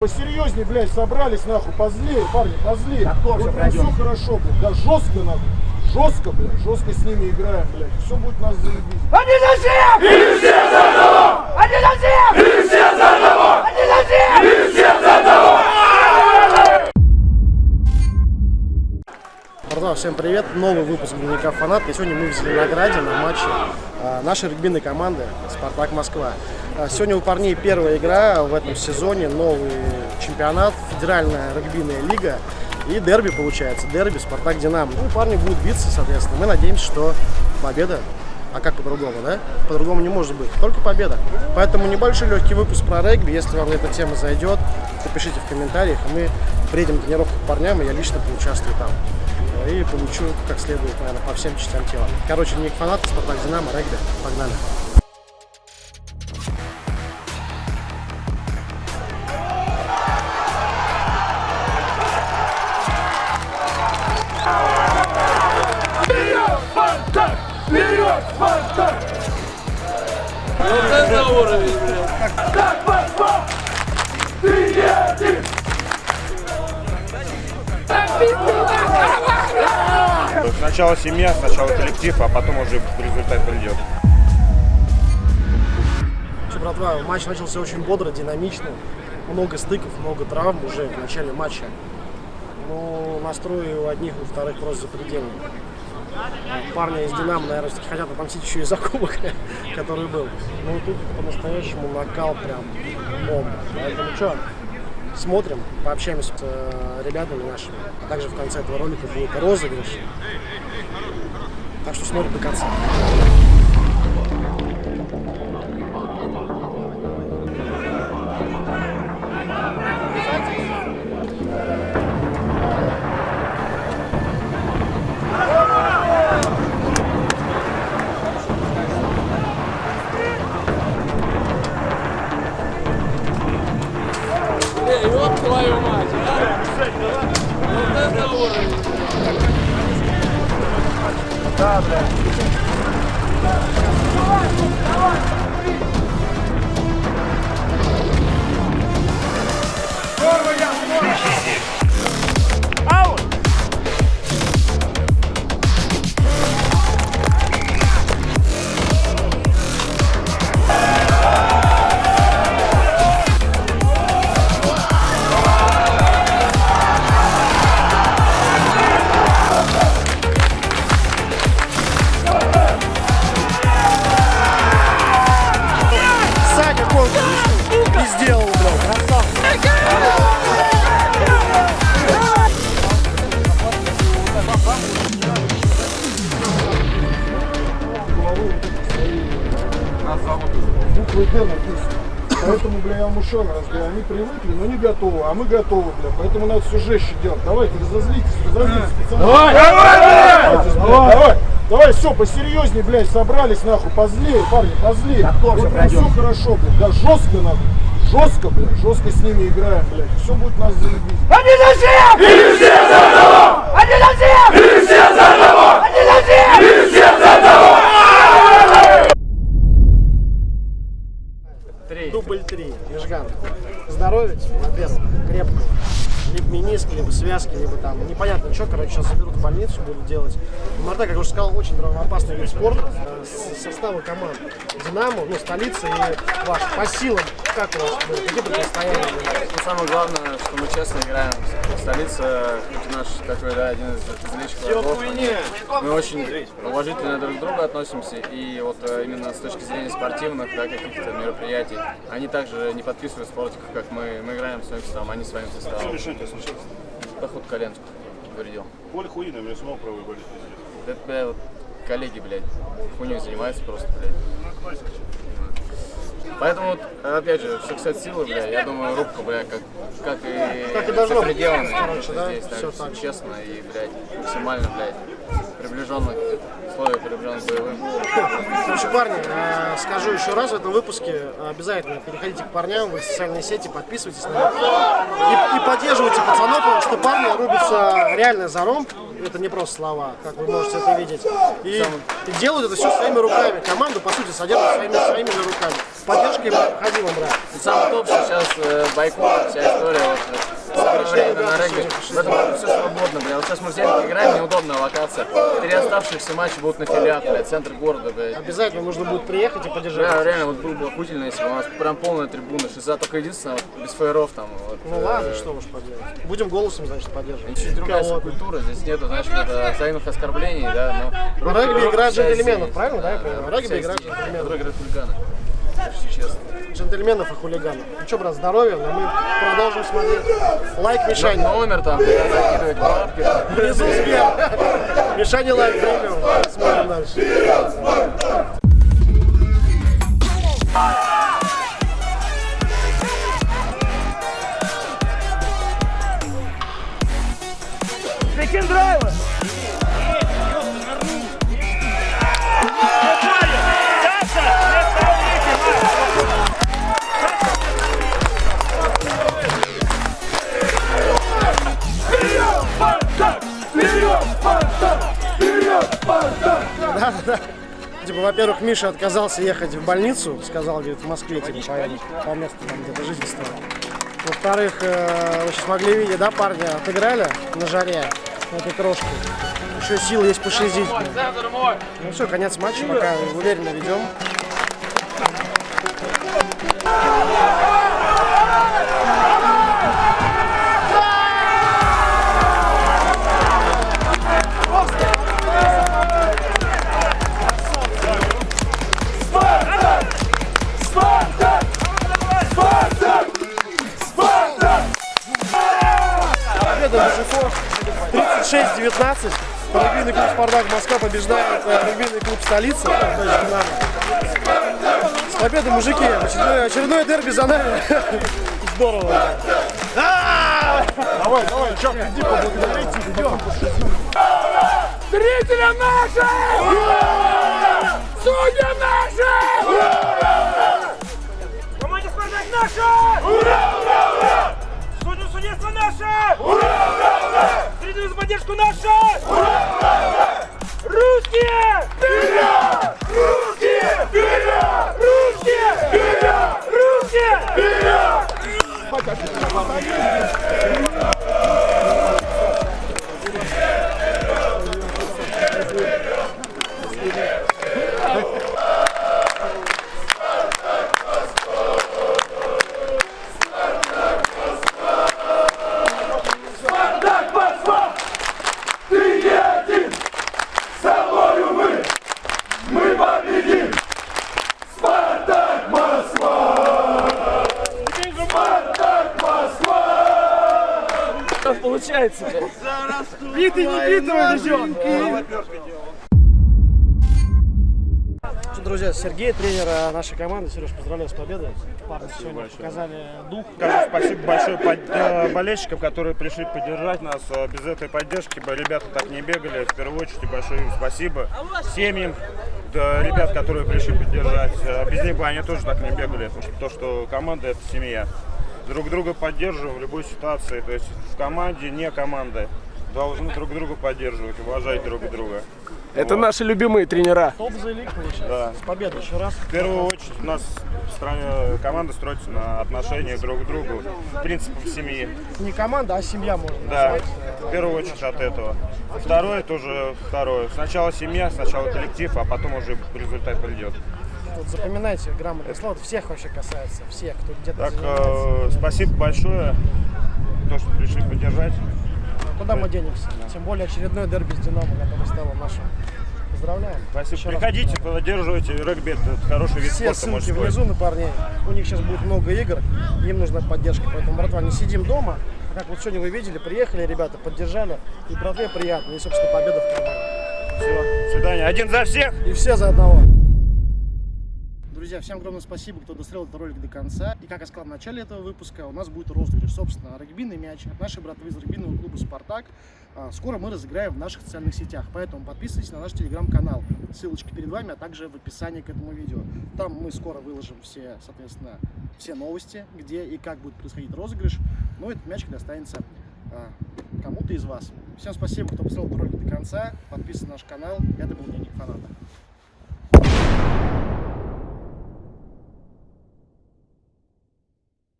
Посерьезнее, блядь, собрались, нахуй, позлее, парни, позлее. Так тоже вот пройдем. все хорошо, блядь, да, жестко надо. Жестко, блядь, жестко с ними играем, блядь. Все будет нас заебись. Они за всех! Или все за одного! Они за всех! Или все за одного! Они за всех! Или все за одного! Братва, всем привет! Новый выпуск дневника фанат. И сегодня мы в Зеленограде на матче нашей регбийной команды «Спартак Москва». Э, сегодня у парней первая игра в этом сезоне, новый чемпионат, федеральная регбийная лига и дерби получается, дерби «Спартак Динамо». Ну, парни будут биться, соответственно. Мы надеемся, что победа а как по-другому, да? По-другому не может быть. Только победа. Поэтому небольшой легкий выпуск про регби. Если вам эта тема зайдет, напишите в комментариях, мы приедем тренировку к парням, и я лично поучаствую там. И получу как следует, наверное, по всем частям тела. Короче, не фанаты, Спартак Динамо, регби. Погнали. Вперед, Спартак! Вот это уровень, блядь. Сначала семья, сначала коллектив, а потом уже результат придет. Че, братва, матч начался очень бодро, динамично. Много стыков, много травм уже в начале матча. Но настрой у одних, у вторых просто запредельный. Парни из Динамо, наверное, все-таки хотят отомстить еще и за кубок, который был. Ну, тут по-настоящему накал прям бомба. Поэтому что, смотрим, пообщаемся с э, ребятами нашими. А также в конце этого ролика будет розыгрыш. Так что смотрим до конца. Саня Буквы Д написано. Поэтому, бля, я вам еще раз говорю, они привыкли, но не готовы, а мы готовы, бля. Поэтому надо все жестче делать. Давайте, разозлитесь, разозлитесь, пацаны. Давай, давай, давай, давай, все, посерьезнее, блядь, собрались, нахуй, позлее, парни, позлее. Так тоже вот пройдем. все хорошо, блядь, да, жестко надо. Жестко, блядь, жестко с ними играем, блядь. Все будет нас заебись. Они за всех! Или все за одного! Они за всех! Или все за одного! Они за всех! Или все за одного! 3, Межган. Здоровья тебе, молодец, крепкого. Либо мениск, либо связки, либо там, непонятно что, короче, сейчас заберут в больницу, будут делать. МРТ, как уже сказал, очень травмоопасный вид спорта. Э, Составы команд Динамо, ну, столица и ваш. По силам, как у вас, какие противостояния? Ну, самое главное, что мы честно играем. Столица, хоть наш такой, да, один из злейших врагов, мы очень уважительно друг к другу относимся. И вот э, именно с точки зрения спортивных, да, каких-то мероприятий, они также не подписывают спортиков, как мы. Мы играем своим составом, они своим составом. Что решение случилось? Поход коленку повредил. Поле хуина, мне самого правый болит. Это, бля, вот коллеги, блядь, хуйней занимаются просто, блядь. Поэтому, вот, опять же, что кстати силы, бля, я думаю, рубка, бля, как, как и, и должно быть, короче, да, здесь, так, так. честно и, блядь, максимально, блядь, приближенно к условию приближенно к боевым. Короче, парни, э, скажу еще раз в этом выпуске, обязательно переходите к парням в их социальные сети, подписывайтесь на них и, и поддерживайте пацанов, потому что парни рубятся реально за ром, это не просто слова, как вы можете это видеть. И, и делают это все своими руками. Команду, по сути, содержат своими, своими же руками. С поддержкой необходимо брать. И самый топ, что сейчас э, бойкот, вся история вот, э, сопротивления на регби. В этом все свободно, бля. Вот сейчас мы в Зельке играем, неудобная локация. Три оставшихся матча будут на филиах, бля, центр города, блядь. Обязательно нужно будет приехать и поддержать. Бля, реально, вот было бы охуительно, если бы у нас прям полная трибуна. Шиза только единственное, вот, без фаеров там. Вот, Ну э, ладно, что уж поделать. Будем голосом, значит, поддерживать. Чуть другая культура, здесь нету, знаешь, вот это взаимных оскорблений, да, но... Руки- регби вся джентльменов, правильно, да, Да, понимаю? руки Регби вся играют хулиганы. Если честно. Джентльменов и хулиганов. Ну что, брат, здоровья, но мы продолжим смотреть. Лайк Мишане. Номер там, когда закидывать бабки. Внизу Сбер. Мишане лайк премиум. Смотрим дальше. Прикинь драйва! Типа, во-первых, Миша отказался ехать в больницу, сказал, говорит, в Москве, типа, по месту там где-то жительства. Во-вторых, э, вы сейчас могли видеть, да, парня отыграли на жаре этой крошки. Еще сил есть пошизить. Ну все, конец матча, пока уверенно ведем. 36-19. Регбийный клуб «Спартак» Москва побеждает э, регбийный клуб «Столица». то есть «Динамо». С победой, мужики! Очередное, очередное дерби за нами. Здорово. Давай, давай, Чак, иди поблагодарите, идем. Зрителям нашим! Судьям нашим! Команде Вперед! Спартак Получается, Битый не битого Что, друзья, Сергей, тренер э, нашей команды. Сереж, поздравляю с победой. Парни сегодня показали дух. Скажу спасибо большое э, болельщикам, которые пришли поддержать нас. Э, Без этой поддержки бы ребята так не бегали. В первую очередь большое им спасибо. Семьям, да, ребят, которые пришли поддержать. Без них бы они тоже так не бегали. Потому что то, что команда это семья. Друг друга поддерживаем в любой ситуации. То есть в команде, не команда. Должны друг друга поддерживать, уважать друг друга. Это наши любимые тренера. Топ за лиг получается. Да. С победой еще раз. В первую очередь у нас в стране команда строится на отношениях друг к другу, принципах семьи. Не команда, а семья можно Да, назвать. в первую очередь от этого. Второе тоже второе. Сначала семья, сначала коллектив, а потом уже результат придет. Вот запоминайте слова. Это всех вообще касается. Всех, кто где-то Так, э, спасибо большое, то, что пришли поддержать. Куда мы денемся? Тем более очередной дерби с Динамо, который стало нашим. Поздравляем. Спасибо. Еще раз Приходите, поддерживайте регби, это хороший вид Все спорта ссылки мужской. внизу на парней. У них сейчас будет много игр, им нужна поддержка. Поэтому, братва, не сидим дома. А Как вот сегодня вы видели, приехали ребята, поддержали. И братве приятно, и, собственно, победа в команде. Все, до свидания. Один за всех! И все за одного. Друзья, всем огромное спасибо, кто досмотрел этот ролик до конца. И как я сказал в начале этого выпуска, у нас будет розыгрыш, собственно, регбийный мяч от нашей братвы из регбийного клуба «Спартак». А, Скоро мы разыграем в наших социальных сетях, поэтому подписывайтесь на наш телеграм-канал. Ссылочки перед вами, а также в описании к этому видео. Там мы скоро выложим все, соответственно, все новости, где и как будет происходить розыгрыш. Но этот мячик достанется а, кому-то из вас. Всем спасибо, кто посмотрел ролик до конца. Подписывайтесь на наш канал. Это был Дневник Фаната.